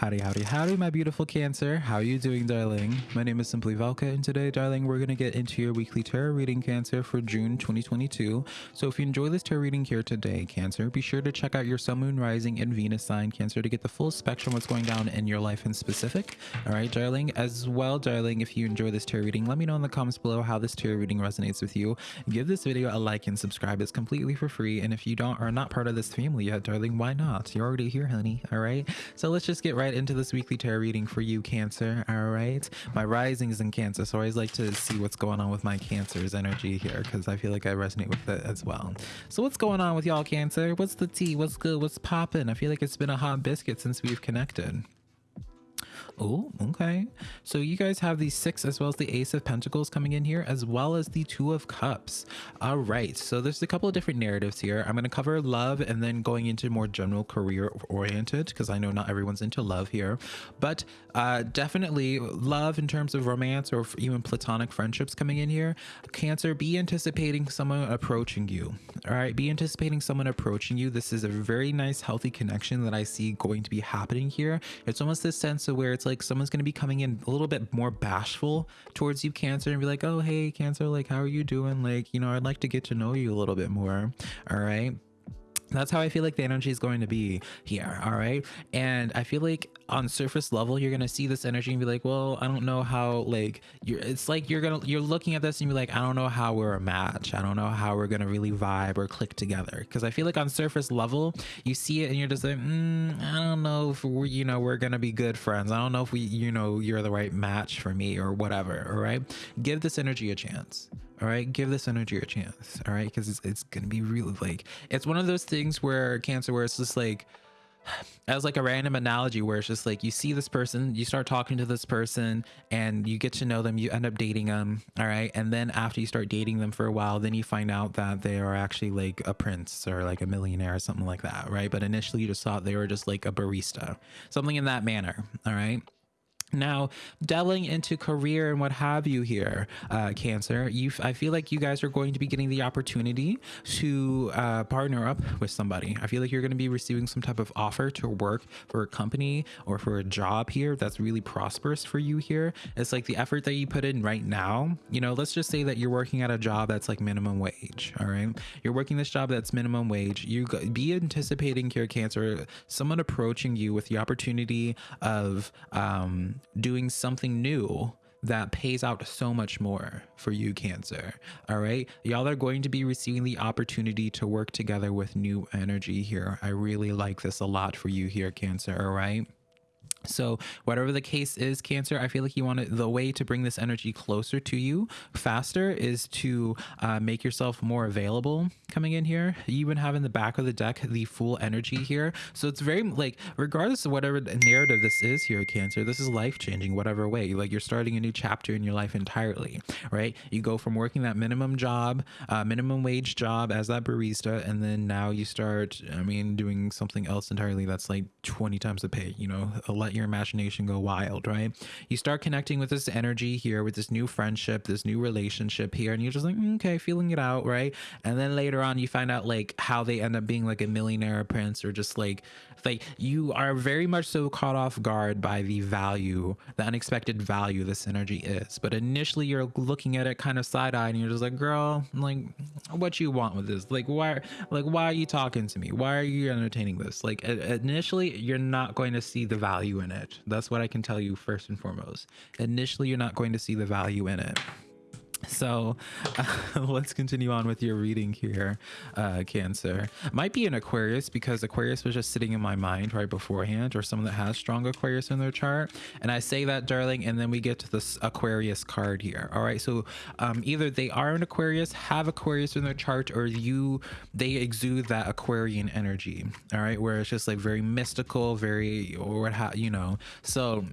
Howdy, howdy, howdy, my beautiful Cancer. How are you doing, darling? My name is Simply Velka, and today, darling, we're going to get into your weekly tarot reading, Cancer, for June 2022. So if you enjoy this tarot reading here today, Cancer, be sure to check out your Sun, Moon, Rising, and Venus sign, Cancer, to get the full spectrum of what's going down in your life in specific. All right, darling? As well, darling, if you enjoy this tarot reading, let me know in the comments below how this tarot reading resonates with you. Give this video a like and subscribe. It's completely for free. And if you don't are not part of this family yet, darling, why not? You're already here, honey. All right? So let's just get right into this weekly tarot reading for you, Cancer. All right. My rising is in Cancer, so I always like to see what's going on with my Cancer's energy here because I feel like I resonate with it as well. So what's going on with y'all, Cancer? What's the tea? What's good? What's popping? I feel like it's been a hot biscuit since we've connected. Oh, okay. So you guys have the six as well as the ace of pentacles coming in here, as well as the two of cups. All right. So there's a couple of different narratives here. I'm going to cover love and then going into more general career oriented because I know not everyone's into love here, but uh, definitely love in terms of romance or even platonic friendships coming in here. Cancer, be anticipating someone approaching you. All right. Be anticipating someone approaching you. This is a very nice, healthy connection that I see going to be happening here. It's almost this sense of where it's like someone's going to be coming in a little bit more bashful towards you cancer and be like oh hey cancer like how are you doing? Like you know i'd like to get to know you a little bit more. All right that's how I feel like the energy is going to be here. All right. And I feel like on surface level, you're going to see this energy and be like, well, I don't know how, like, you're, it's like you're going to, you're looking at this and be like, I don't know how we're a match. I don't know how we're going to really vibe or click together. Cause I feel like on surface level, you see it and you're just like, mm, I don't know if we're, you know, we're going to be good friends. I don't know if we, you know, you're the right match for me or whatever. All right. Give this energy a chance all right give this energy a chance all right because it's, it's gonna be really like it's one of those things where cancer where it's just like as like a random analogy where it's just like you see this person you start talking to this person and you get to know them you end up dating them all right and then after you start dating them for a while then you find out that they are actually like a prince or like a millionaire or something like that right? But initially you just thought they were just like a barista something in that manner all right now, delving into career and what have you here, uh, Cancer, you I feel like you guys are going to be getting the opportunity to uh, partner up with somebody. I feel like you're going to be receiving some type of offer to work for a company or for a job here that's really prosperous for you here. It's like the effort that you put in right now. You know, let's just say that you're working at a job that's like minimum wage. All right, you're working this job that's minimum wage. You be anticipating here, Cancer, someone approaching you with the opportunity of um, doing something new that pays out so much more for you cancer. All right? Y'all are going to be receiving the opportunity to work together with new energy here. I really like this a lot for you here cancer. All right so whatever the case is cancer i feel like you want to, the way to bring this energy closer to you faster is to uh, make yourself more available coming in here. You even have in the back of the deck the Fool energy here. So it's very like regardless of whatever narrative this is here cancer this is life changing whatever way. Like you're starting a new chapter in your life entirely right? You go from working that minimum job uh, minimum wage job as that barista and then now you start i mean doing something else entirely that's like 20 times the pay you know a let your imagination go wild, right? You start connecting with this energy here, with this new friendship, this new relationship here, and you're just like, mm, okay, feeling it out, right? And then later on, you find out like how they end up being like a millionaire prince or just like like you are very much so caught off guard by the value the unexpected value this energy is but initially you're looking at it kind of side-eye and you're just like girl like what you want with this like why like why are you talking to me why are you entertaining this like initially you're not going to see the value in it. That's what i can tell you first and foremost. Initially you're not going to see the value in it so uh, let's continue on with your reading here, uh, Cancer. Might be an Aquarius because Aquarius was just sitting in my mind right beforehand, or someone that has strong Aquarius in their chart. And I say that, darling, and then we get to this Aquarius card here. All right, so um, either they are an Aquarius, have Aquarius in their chart, or you they exude that Aquarian energy. All right, where it's just like very mystical, very or what you know. So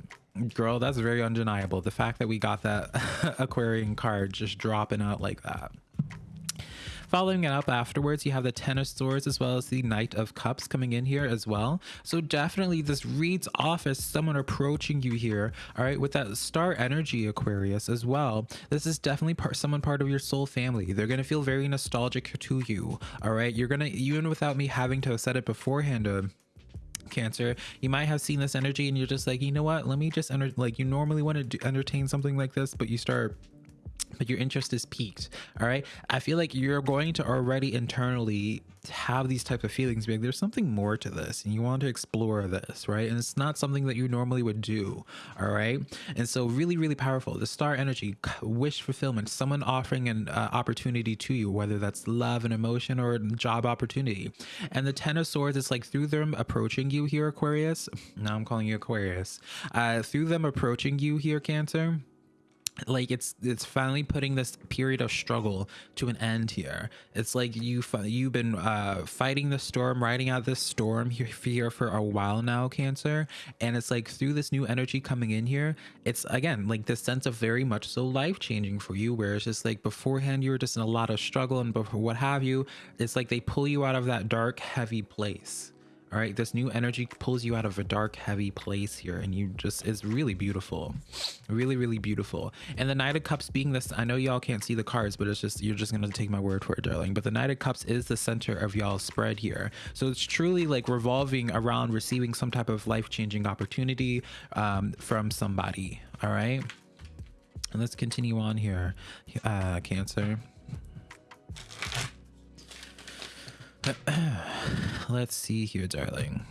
Girl, that's very undeniable. The fact that we got that Aquarian card just dropping out like that. Following it up afterwards, you have the Ten of Swords as well as the Knight of Cups coming in here as well. So definitely this reads off as someone approaching you here, all right, with that star energy Aquarius as well. This is definitely part, someone part of your soul family. They're going to feel very nostalgic to you, all right? You're going to, even without me having to have said it beforehand, uh, cancer you might have seen this energy and you're just like you know what? Let me just enter like you normally want to entertain something like this but you start but your interest is piqued all right? I feel like you're going to already internally have these type of feelings like there's something more to this and you want to explore this right? And it's not something that you normally would do all right? And so really really powerful. The star energy wish fulfillment someone offering an uh, opportunity to you whether that's love and emotion or a job opportunity. And the ten of swords it's like through them approaching you here aquarius. Now i'm calling you aquarius. Uh through them approaching you here cancer like it's it's finally putting this period of struggle to an end here. It's like you you've been uh fighting the storm riding out this storm here, here for a while now cancer. And it's like through this new energy coming in here it's again like this sense of very much so life changing for you where it's just like beforehand you were just in a lot of struggle and what have you it's like they pull you out of that dark heavy place all right this new energy pulls you out of a dark heavy place here and you just is really beautiful. Really really beautiful. And the knight of cups being this i know y'all can't see the cards but it's just you're just gonna take my word for it darling. But the knight of cups is the center of y'all's spread here. So it's truly like revolving around receiving some type of life-changing opportunity um, from somebody. All right? And let's continue on here. Uh cancer Let's see here, darling.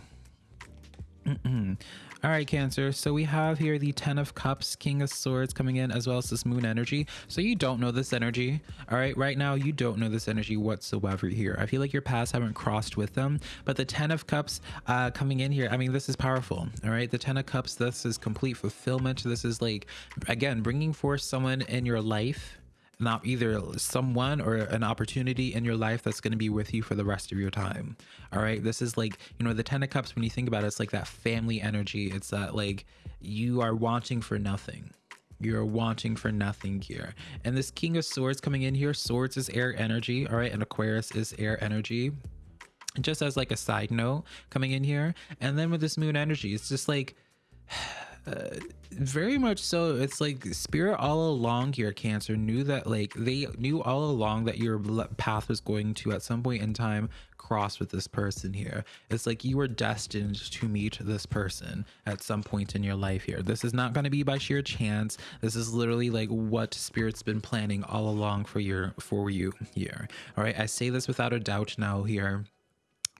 All right, Cancer. So we have here the Ten of Cups, King of Swords coming in, as well as this Moon energy. So you don't know this energy. All right, right now you don't know this energy whatsoever here. I feel like your paths haven't crossed with them, but the Ten of Cups uh, coming in here, I mean, this is powerful. All right, the Ten of Cups, this is complete fulfillment. This is like, again, bringing forth someone in your life not either someone or an opportunity in your life that's going to be with you for the rest of your time all right? This is like you know the ten of cups when you think about it it's like that family energy. It's that like you are wanting for nothing. You're wanting for nothing here. And this king of swords coming in here swords is air energy all right? And aquarius is air energy. Just as like a side note coming in here. And then with this moon energy it's just like very much so. It's like spirit all along here cancer knew that like they knew all along that your path was going to at some point in time cross with this person here. It's like you were destined to meet this person at some point in your life here. This is not going to be by sheer chance. This is literally like what spirit's been planning all along for your for you here. All right i say this without a doubt now here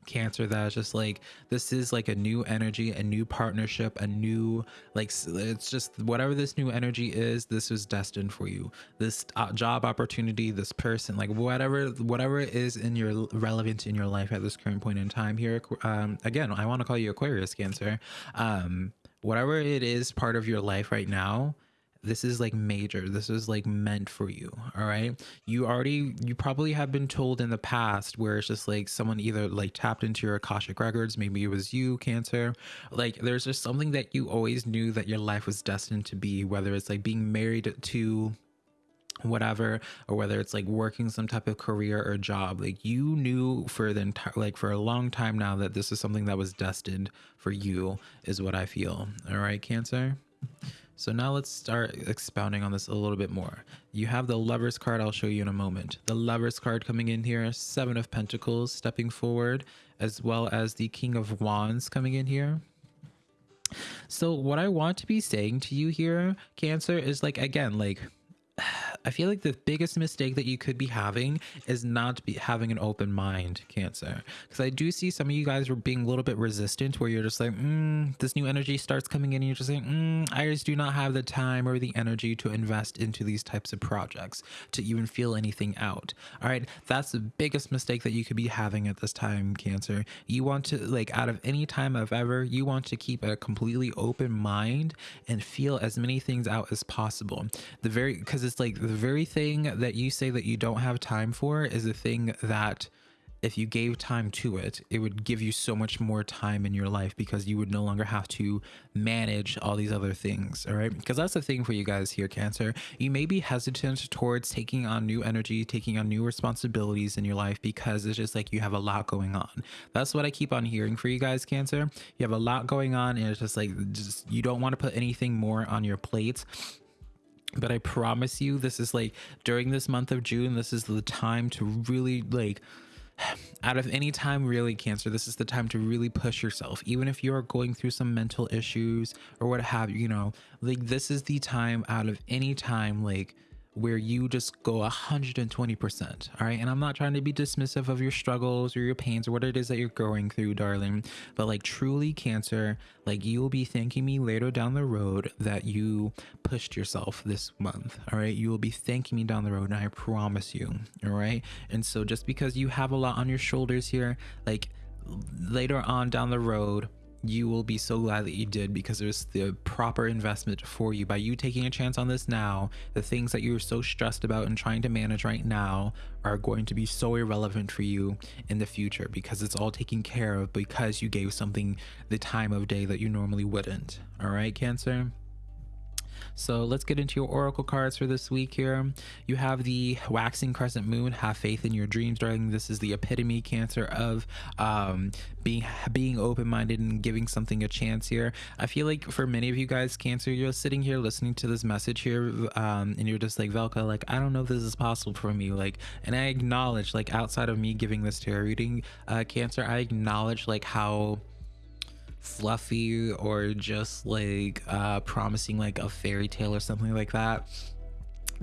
cancer that is just like this is like a new energy a new partnership a new like it's just whatever this new energy is this is destined for you. This uh, job opportunity this person like whatever whatever is in your relevant in your life at this current point in time here um again i want to call you aquarius cancer. Um whatever it is part of your life right now this is like major. This is like meant for you all right you already you probably have been told in the past where it's just like someone either like tapped into your akashic records maybe it was you cancer. Like there's just something that you always knew that your life was destined to be whether it's like being married to whatever or whether it's like working some type of career or job. Like you knew for the entire like for a long time now that this is something that was destined for you is what i feel. All right cancer so now let's start expounding on this a little bit more. You have the Lover's card I'll show you in a moment. The Lover's card coming in here, Seven of Pentacles stepping forward, as well as the King of Wands coming in here. So what I want to be saying to you here, Cancer, is like, again, like I feel like the biggest mistake that you could be having is not be having an open mind, Cancer. Because I do see some of you guys were being a little bit resistant, where you're just like, mm, this new energy starts coming in, and you're just like, mm, I just do not have the time or the energy to invest into these types of projects to even feel anything out. All right, that's the biggest mistake that you could be having at this time, Cancer. You want to like out of any time of ever, you want to keep a completely open mind and feel as many things out as possible. The very because it's like the very thing that you say that you don't have time for is a thing that if you gave time to it, it would give you so much more time in your life because you would no longer have to manage all these other things. All right. Because that's the thing for you guys here, Cancer. You may be hesitant towards taking on new energy, taking on new responsibilities in your life because it's just like you have a lot going on. That's what I keep on hearing for you guys, Cancer. You have a lot going on, and it's just like, just you don't want to put anything more on your plate but i promise you this is like during this month of june this is the time to really like out of any time really cancer this is the time to really push yourself. Even if you're going through some mental issues or what have you you know like this is the time out of any time like where you just go 120%. All right. And I'm not trying to be dismissive of your struggles or your pains or what it is that you're going through, darling. But like truly, cancer, like you will be thanking me later down the road that you pushed yourself this month. All right. You will be thanking me down the road. And I promise you. All right. And so just because you have a lot on your shoulders here, like later on down the road, you will be so glad that you did because there's the proper investment for you. By you taking a chance on this now the things that you're so stressed about and trying to manage right now are going to be so irrelevant for you in the future because it's all taken care of because you gave something the time of day that you normally wouldn't. All right cancer so let's get into your oracle cards for this week here. You have the waxing crescent moon. Have faith in your dreams, darling. This is the epitome cancer of um, being being open-minded and giving something a chance here. I feel like for many of you guys, cancer, you're sitting here listening to this message here, um, and you're just like Velka, like I don't know if this is possible for me. Like, and I acknowledge, like outside of me giving this tarot reading, uh, cancer, I acknowledge like how fluffy or just like uh, promising like a fairy tale or something like that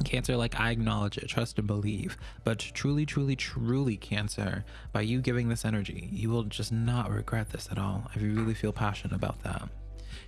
Cancer, like I acknowledge it, trust and believe, but truly, truly, truly, Cancer, by you giving this energy, you will just not regret this at all. I really feel passionate about that.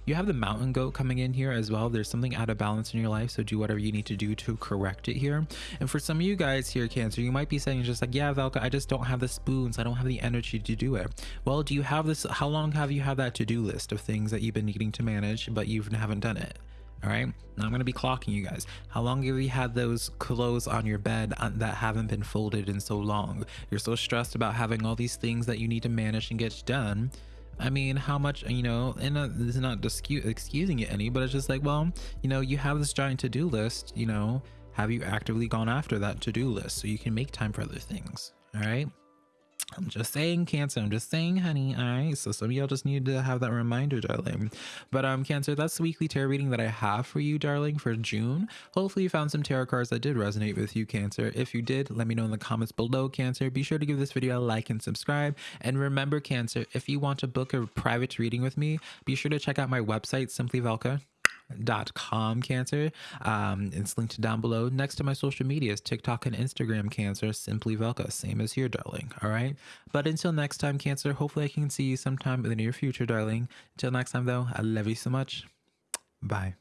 You have the mountain goat coming in here as well. There's something out of balance in your life, so do whatever you need to do to correct it here. And for some of you guys here, Cancer, you might be saying just like, yeah, Velka, I just don't have the spoons. I don't have the energy to do it. Well, do you have this? How long have you had that to-do list of things that you've been needing to manage, but you haven't done it? all right now i'm going to be clocking you guys how long have you had those clothes on your bed uh, that haven't been folded in so long you're so stressed about having all these things that you need to manage and get done I mean, how much, you know, and uh, is not excusing it any, but it's just like, well, you know, you have this giant to do list, you know, have you actively gone after that to do list so you can make time for other things? All right. I'm just saying, Cancer. I'm just saying, honey. All right. So some of y'all just need to have that reminder, darling. But um, Cancer, that's the weekly tarot reading that I have for you, darling, for June. Hopefully, you found some tarot cards that did resonate with you, Cancer. If you did, let me know in the comments below, Cancer. Be sure to give this video a like and subscribe. And remember, Cancer, if you want to book a private reading with me, be sure to check out my website, Simply Velka cancer um it's linked down below. Next to my social medias tiktok and instagram cancer. Simply velka same as here darling. All right? But until next time cancer hopefully i can see you sometime in the near future darling. Until next time though i love you so much. Bye